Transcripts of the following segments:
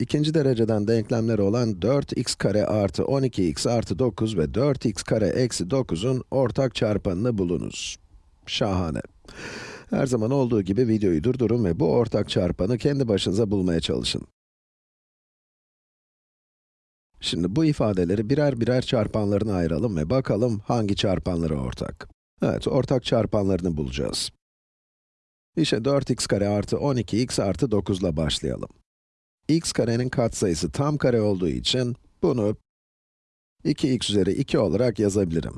ikinci dereceden denklemleri olan 4x kare artı 12x artı 9 ve 4x kare eksi 9'un ortak çarpanını bulunuz. Şahane. Her zaman olduğu gibi videoyu durdurun ve bu ortak çarpanı kendi başınıza bulmaya çalışın. Şimdi bu ifadeleri birer birer çarpanlarına ayıralım ve bakalım hangi çarpanları ortak. Evet, ortak çarpanlarını bulacağız. İşte 4x kare artı 12x artı 9 ile başlayalım. X karenin katsayısı tam kare olduğu için bunu 2x üzeri 2 olarak yazabilirim.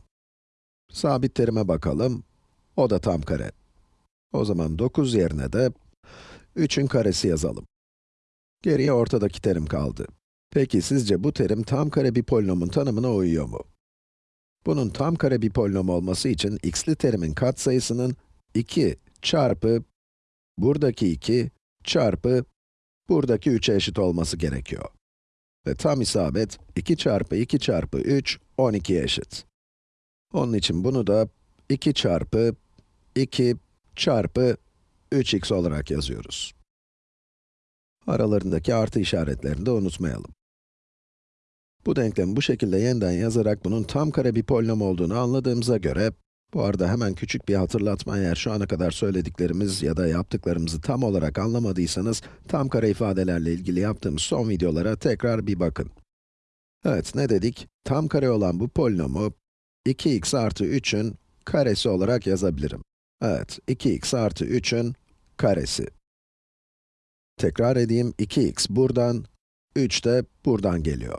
Sabit terime bakalım. O da tam kare. O zaman 9 yerine de 3'ün karesi yazalım. Geriye ortadaki terim kaldı. Peki sizce bu terim tam kare bir polinomun tanımına uyuyor mu? Bunun tam kare bir polinom olması için x'li terimin katsayısının 2 çarpı buradaki 2 çarpı buradaki 3'e eşit olması gerekiyor. Ve tam isabet 2 çarpı 2 çarpı 3, 12'ye eşit. Onun için bunu da 2 çarpı 2 çarpı 3x olarak yazıyoruz. Aralarındaki artı işaretlerini de unutmayalım. Bu denklemi bu şekilde yeniden yazarak bunun tam kare bir polinom olduğunu anladığımıza göre, bu arada hemen küçük bir hatırlatma eğer şu ana kadar söylediklerimiz ya da yaptıklarımızı tam olarak anlamadıysanız, tam kare ifadelerle ilgili yaptığımız son videolara tekrar bir bakın. Evet, ne dedik? Tam kare olan bu polinomu, 2x artı 3'ün karesi olarak yazabilirim. Evet, 2x artı 3'ün karesi. Tekrar edeyim, 2x buradan, 3 de buradan geliyor.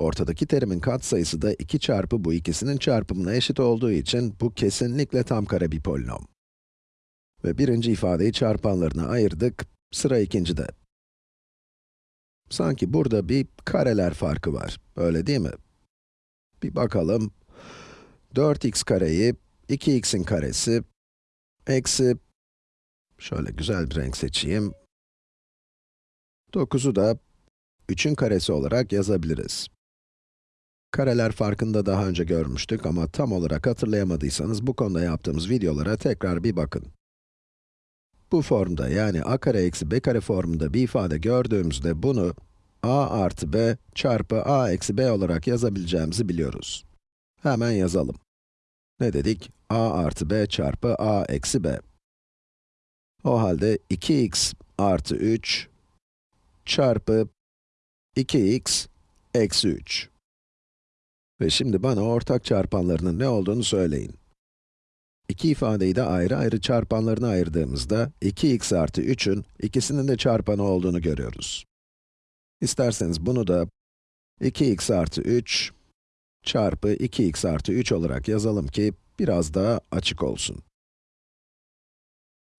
Ortadaki terimin katsayısı da 2 çarpı bu ikisinin çarpımına eşit olduğu için bu kesinlikle tam kare bir polinom. Ve birinci ifadeyi çarpanlarına ayırdık, sıra ikincide. Sanki burada bir kareler farkı var, öyle değil mi? Bir bakalım. 4x kareyi 2x'in karesi eksi, şöyle güzel bir renk seçeyim. 9'u da 3'ün karesi olarak yazabiliriz. Kareler farkında daha önce görmüştük ama tam olarak hatırlayamadıysanız bu konuda yaptığımız videolara tekrar bir bakın. Bu formda yani a kare eksi b kare formunda bir ifade gördüğümüzde bunu a artı b çarpı a eksi b olarak yazabileceğimizi biliyoruz. Hemen yazalım. Ne dedik? a artı b çarpı a eksi b. O halde 2x artı 3 çarpı 2x eksi 3. Ve şimdi bana ortak çarpanlarının ne olduğunu söyleyin. İki ifadeyi de ayrı ayrı çarpanlarına ayırdığımızda, 2x artı 3'ün ikisinin de çarpanı olduğunu görüyoruz. İsterseniz bunu da 2x artı 3 çarpı 2x artı 3 olarak yazalım ki biraz daha açık olsun.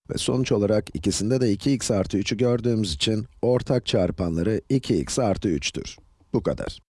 Ve sonuç olarak ikisinde de 2x artı 3'ü gördüğümüz için ortak çarpanları 2x artı 3'tür. Bu kadar.